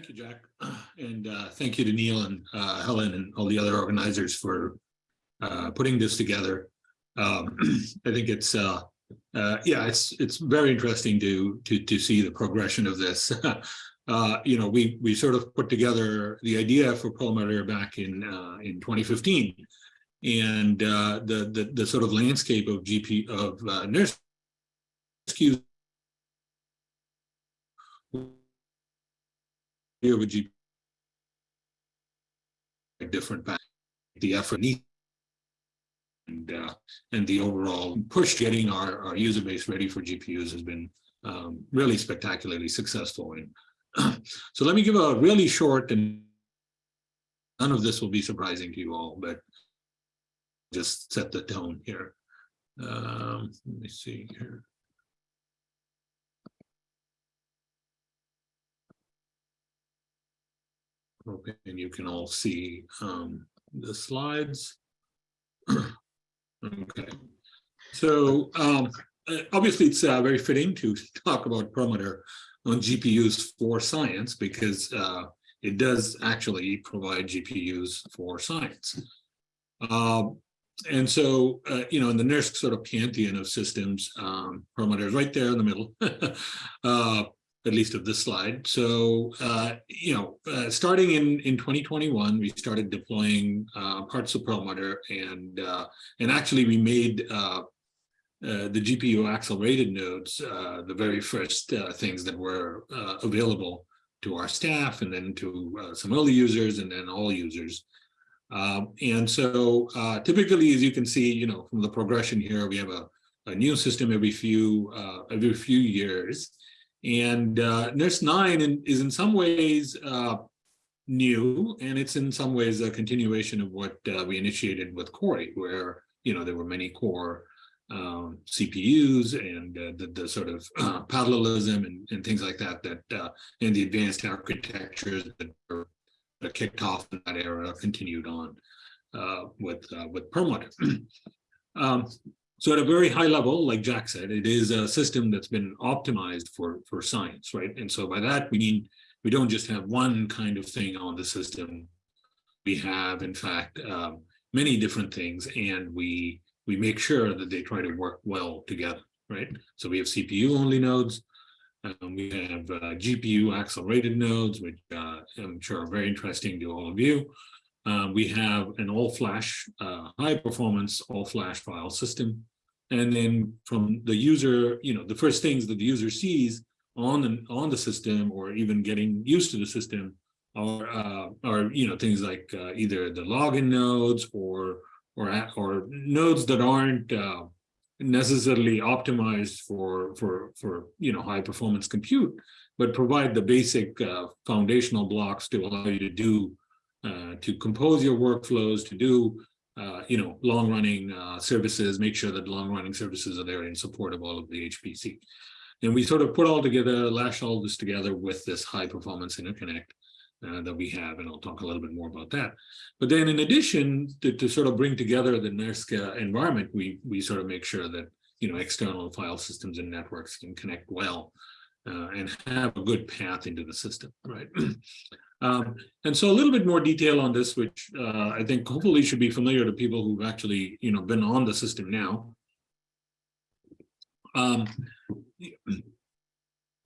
Thank you, Jack. And uh, thank you to Neil and uh, Helen and all the other organizers for uh, putting this together. Um, I think it's, uh, uh, yeah, it's it's very interesting to to to see the progression of this. uh, you know, we we sort of put together the idea for Perlmutter back in in 2015, and the the the sort of landscape of GP of NERSC here with GP different back the effort and uh, and the overall push getting our, our user base ready for GPUs has been um, really spectacularly successful. And so let me give a really short and none of this will be surprising to you all, but just set the tone here. Um, let me see here. Okay, and you can all see um, the slides. okay, so um, uh, obviously it's uh, very fitting to talk about Perlmutter on GPUs for science because uh, it does actually provide GPUs for science. Um, and so, uh, you know, in the NERSC sort of pantheon of systems, um, is right there in the middle. uh, at least of this slide. So, uh, you know, uh, starting in, in 2021, we started deploying uh, parts of Perlmutter and, uh, and actually we made uh, uh, the GPU accelerated nodes the very first things that were available to our staff and then to some early users and then all users. Um, and so typically, as you can see, you know, from the progression here, we have a, a new system every few every few years. And uh, NERSC 9 in, is in some ways uh, new, and it's in some ways a continuation of what uh, we initiated with Cori, where you know there were many core um, CPUs and uh, the, the sort of uh, parallelism and, and things like that, that uh, and the advanced architectures that were kicked off in that era continued on with with Perlmutter. um, so at a very high level, like Jack said, it is a system that's been optimized for, for science, right? And so by that, we mean we don't just have one kind of thing on the system. We have, in fact, um, many different things, and we we make sure that they try to work well together, right? So we have CPU-only nodes, um, we have uh, GPU accelerated nodes, which uh, I'm sure are very interesting to all of you. Uh, we have an all-flash, uh, high-performance all-flash file system. And then from the user, you know, the first things that the user sees on the, on the system or even getting used to the system are, uh, are you know, things like uh, either the login nodes or, or, or nodes that aren't uh, necessarily optimized for, for, for, you know, high performance compute, but provide the basic foundational blocks to allow you to do, uh, to compose your workflows, to do uh, you know, long-running uh, services, make sure that long-running services are there in support of all of the HPC. And we sort of put all together, lash all this together with this high-performance interconnect uh, that we have, and I'll talk a little bit more about that. But then in addition, to, to sort of bring together the NERSC environment, we, we sort of make sure that, you know, external file systems and networks can connect well uh, and have a good path into the system, right? Um, and so a little bit more detail on this, which uh, I think hopefully should be familiar to people who've actually, you know, been on the system now. Um,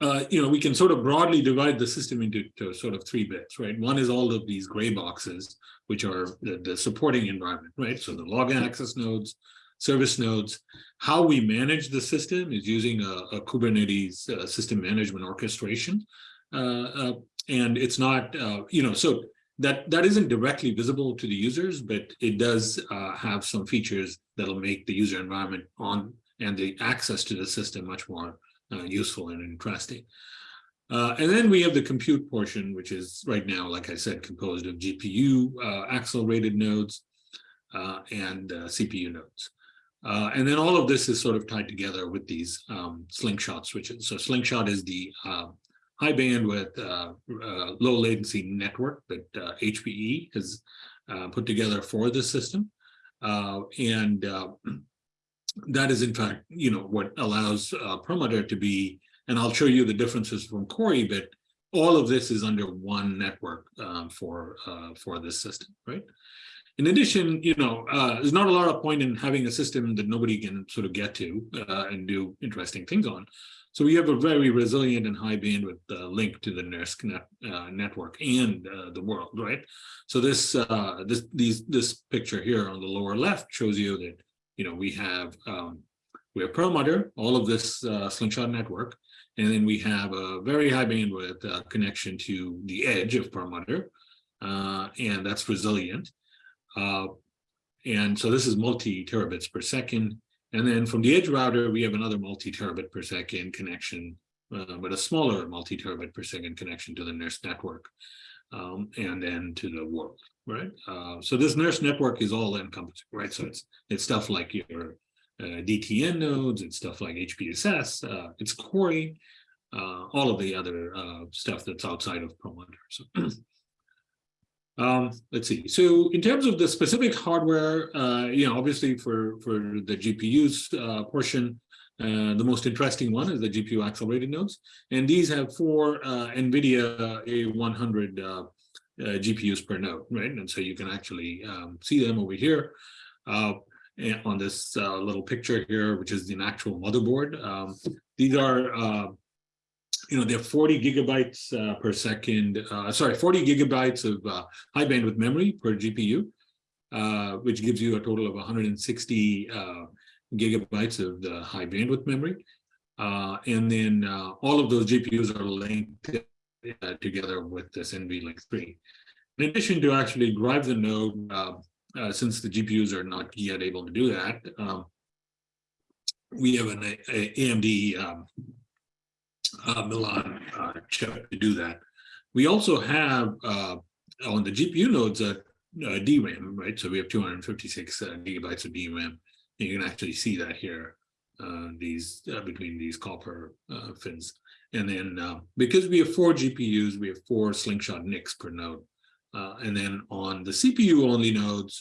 uh, you know, we can sort of broadly divide the system into sort of three bits, right? One is all of these gray boxes, which are the, the supporting environment, right? So the login access nodes, service nodes. How we manage the system is using a, a Kubernetes uh, system management orchestration uh, uh, and it's not, uh, you know, so that that isn't directly visible to the users, but it does uh, have some features that'll make the user environment on and the access to the system much more uh, useful and interesting. Uh, and then we have the compute portion, which is right now, like I said, composed of GPU uh, accelerated nodes uh, and CPU nodes. and then all of this is sort of tied together with these um, slingshot switches. So slingshot is the high bandwidth, uh, uh, low latency network that HPE uh, has put together for the system. and that is in fact, you know, what allows Perlmutter to be, and I'll show you the differences from Cori, but all of this is under one network um, for uh, for this system, right? In addition, you know, uh, there's not a lot of point in having a system that nobody can sort of get to uh, and do interesting things on. So we have a very resilient and high bandwidth uh, link to the NERSC net, uh, network and uh, the world, right? So this uh, this these this picture here on the lower left shows you that you know we have um, we have Perlmutter, all of this uh, slingshot network, and then we have a very high bandwidth uh, connection to the edge of Perlmutter, and that's resilient. and so this is multi terabits per second. And then from the edge router, we have another multi-terabit per second connection, uh, but a smaller multi-terabit per second connection to the NERSC network, um, and then to the world, right? Uh, so this NERSC network is all encompassing, right? So it's it's stuff like your uh, DTN nodes, it's stuff like HPSS, uh, it's Cori, uh, all of the other uh, stuff that's outside of Perlmutter. So Um, let's see. So in terms of the specific hardware, uh, you know, obviously for for the GPUs uh, portion, uh, the most interesting one is the GPU accelerated nodes, and these have four uh, NVIDIA A100 uh, uh, GPUs per node, right? And so you can actually um, see them over here on this little picture here, which is an actual motherboard. Um, these are you know, they're 40 gigabytes uh, per second, uh, sorry, 40 gigabytes of uh, high bandwidth memory per GPU, uh, which gives you a total of 160 uh, gigabytes of the high bandwidth memory. Uh, and then all of those GPUs are linked together with this NVLink 3. In addition to actually drive the node, since the GPUs are not yet able to do that, um, we have an a, a AMD um, uh, Milan uh, chip to do that. We also have uh, on the GPU nodes a, a, DRAM, right? So we have 256 uh, gigabytes of DRAM. You can actually see that here, uh, these uh, between these copper uh fins. And then because we have four GPUs, we have four slingshot NICs per node. and then on the CPU only nodes,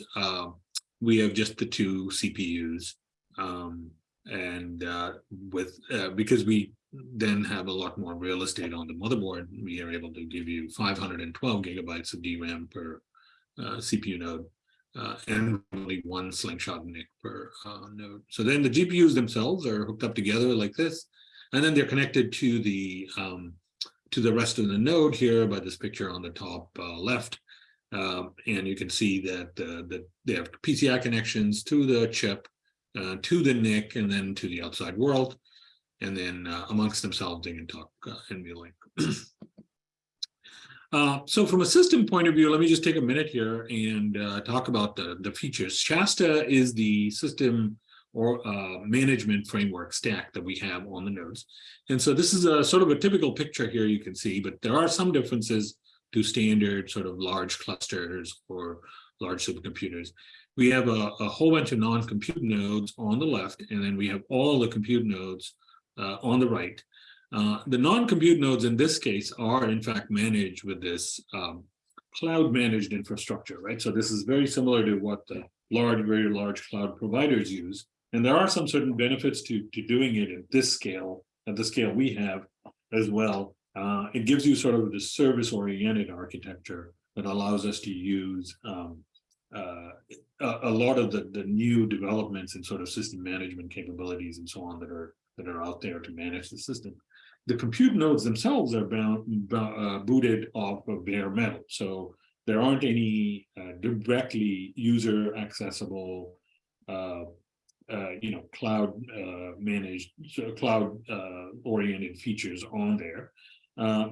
we have just the two CPUs. Um, and uh, with uh, because we then have a lot more real estate on the motherboard, we are able to give you 512 gigabytes of DRAM per uh, CPU node uh, and only one slingshot NIC per uh, node. So then the GPUs themselves are hooked up together like this, and then they're connected to the um, to the rest of the node here by this picture on the top uh, left. Um, and you can see that, uh, that they have PCI connections to the chip, uh, to the NIC, and then to the outside world and then uh, amongst themselves they can talk uh, NVLink. uh, so from a system point of view, let me just take a minute here and uh, talk about the, the features. Shasta is the system or uh, management framework stack that we have on the nodes. And so this is a sort of a typical picture here you can see, but there are some differences to standard sort of large clusters or large supercomputers. We have a, a whole bunch of non-compute nodes on the left, and then we have all the compute nodes on the right. Uh, the non-compute nodes in this case are in fact managed with this um, cloud managed infrastructure, right? So this is very similar to what the large, very large cloud providers use. And there are some certain benefits to, to doing it at this scale, at the scale we have as well. Uh, it gives you sort of the service-oriented architecture that allows us to use um, uh, a, a, lot of the, the new developments and sort of system management capabilities and so on that are that are out there to manage the system. The compute nodes themselves are bound, uh, booted off of bare metal. So there aren't any uh, directly user accessible, uh, uh you know, cloud uh, managed, cloud uh, oriented features on there.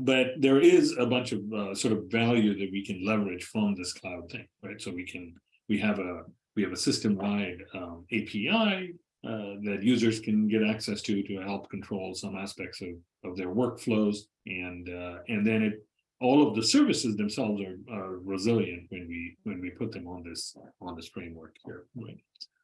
but there is a bunch of sort of value that we can leverage from this cloud thing, right? So we can, we have a, we have a system-wide um, API uh, that users can get access to to help control some aspects of, of their workflows. And uh, and then it all of the services themselves are, are resilient when we when we put them on this on this framework here. Right.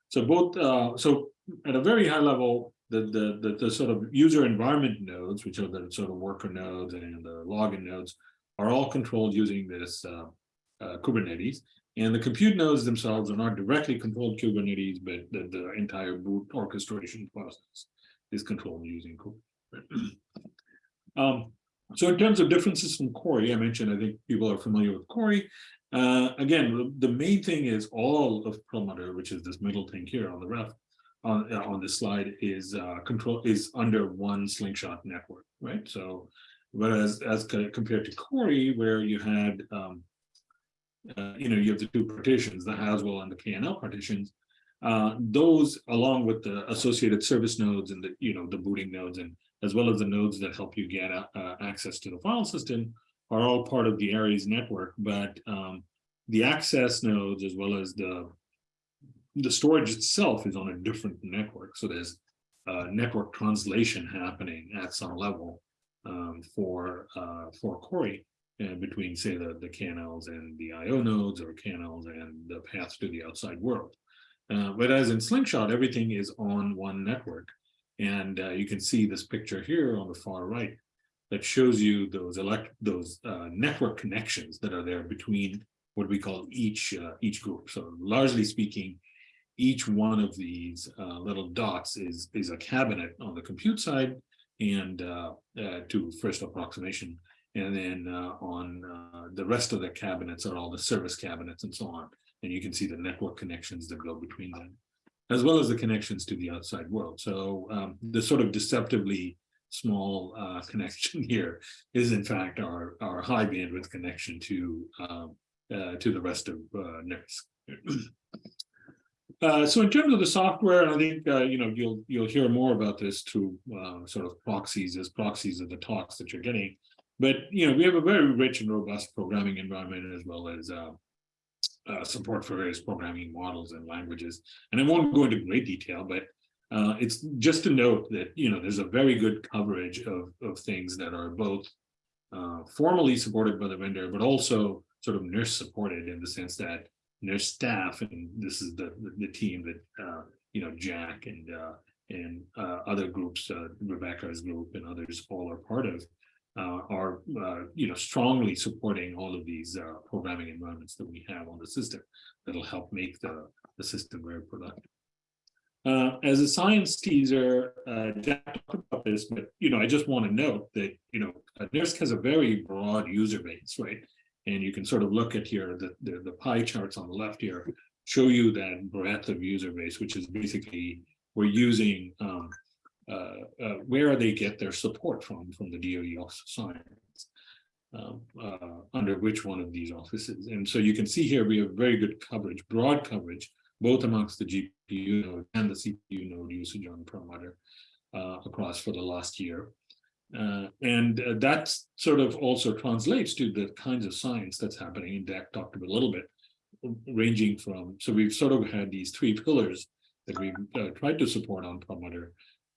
So both uh, so at a very high level the, the the the sort of user environment nodes which are the sort of worker nodes and the login nodes are all controlled using this uh, uh, Kubernetes and the compute nodes themselves are not directly controlled Kubernetes, but the, the entire boot orchestration process is controlled using Kubernetes. um, So in terms of differences from Cori, I mentioned, I think people are familiar with Cori. Uh, again, the main thing is all of Perlmutter, which is this middle thing here on the left, on uh, on this slide, is uh, control is under one slingshot network, right? So, whereas as compared to Cori, where you had, um, uh, you know, you have the two partitions, the Haswell and the KNL partitions, uh, those along with the associated service nodes and the, you know, the booting nodes and as well as the nodes that help you get uh, access to the file system are all part of the Aries network, but um, the access nodes as well as the the storage itself is on a different network. So there's uh, network translation happening at some level um, for uh, for Cori uh, between say the the KNLs and the IO nodes or canals and the paths to the outside world. Uh, whereas in Slingshot, everything is on one network. And uh, you can see this picture here on the far right that shows you those elect those uh, network connections that are there between what we call each uh, each group. So largely speaking, each one of these little dots is is a cabinet on the compute side and uh, uh, to first approximation. And then on the rest of the cabinets are all the service cabinets and so on. And you can see the network connections that go between them as well as the connections to the outside world. So um, the sort of deceptively small uh, connection here is in fact our, our high bandwidth connection to um, uh, to the rest of uh, NERSC. Uh, so in terms of the software, I think uh, you know you'll you'll hear more about this through uh, sort of proxies as proxies of the talks that you're getting. But you know we have a very rich and robust programming environment as well as uh, uh, support for various programming models and languages. And I won't go into great detail, but uh, it's just to note that, you know, there's a very good coverage of, of things that are both uh, formally supported by the vendor, but also sort of NERSC supported in the sense that NERSC staff, and this is the, the, the team that, uh, you know, Jack and uh, and uh, other groups, Rebecca's group and others all are part of, are uh, you know strongly supporting all of these uh, programming environments that we have on the system that'll help make the, the system very productive. Uh, as a science teaser, uh, Jack talked about this, but you know I just want to note that you know NERSC has a very broad user base, right? And you can sort of look at here the, the, the pie charts on the left here show you that breadth of user base, which is basically we're using um, uh, uh, where they get their support from, from the DOE Office of Science, um, uh, under which one of these offices. And so you can see here we have very good coverage, broad coverage, both amongst the GPU node and the CPU node usage on Perlmutter uh, across for the last year. Uh, and uh, that sort of also translates to the kinds of science that's happening. And Jack talked about a little bit, ranging from, so we've sort of had these three pillars that we've uh, tried to support on Perlmutter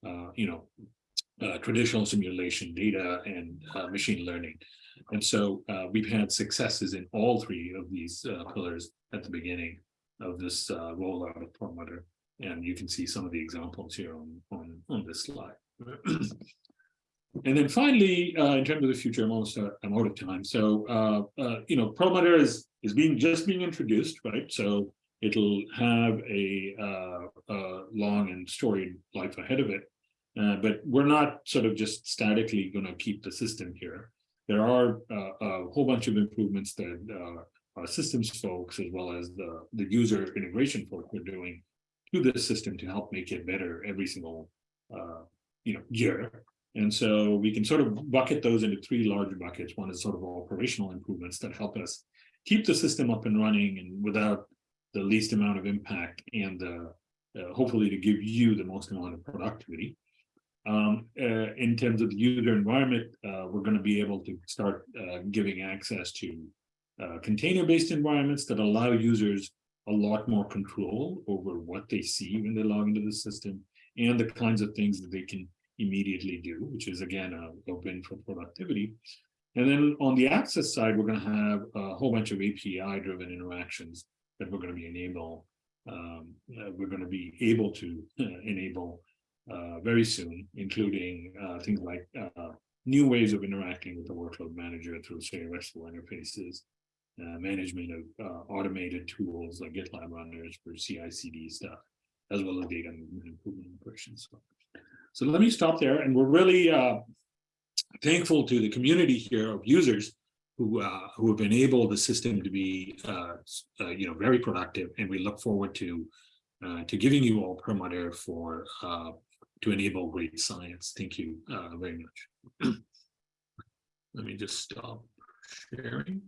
uh, you know, uh, traditional simulation data and uh, machine learning. And so uh, we've had successes in all three of these uh, pillars at the beginning of this uh, rollout of Perlmutter. And you can see some of the examples here on, on, on this slide. and then finally, in terms of the future, I'm almost I'm out of time. So, you know, Perlmutter is, is being just being introduced, right? So it'll have a, uh, a long and storied life ahead of it. Uh, but we're not sort of just statically going to keep the system here. There are uh, a whole bunch of improvements that uh, our systems folks, as well as the, the user integration folks are doing to this system to help make it better every single uh, you know year. And so we can sort of bucket those into three large buckets. One is sort of operational improvements that help us keep the system up and running and without the least amount of impact and uh, hopefully to give you the most amount of productivity. Um, uh, in terms of the user environment, uh, we're going to be able to start uh, giving access to uh, container-based environments that allow users a lot more control over what they see when they log into the system and the kinds of things that they can immediately do, which is again a, a win for productivity. And then on the access side, we're going to have a whole bunch of API-driven interactions that we're going to be enable. Um, uh, we're going to be able to uh, enable uh, very soon, including uh, things like uh, new ways of interacting with the workload manager through, say, RESTful interfaces, management of automated tools like GitLab runners for CI/CD stuff, as well as data improvement operations. So let me stop there, and we're really thankful to the community here of users who uh, who have enabled the system to be uh, uh, you know very productive, and we look forward to to giving you all Perlmutter for to enable great science. Thank you uh, very much. Let me just stop sharing.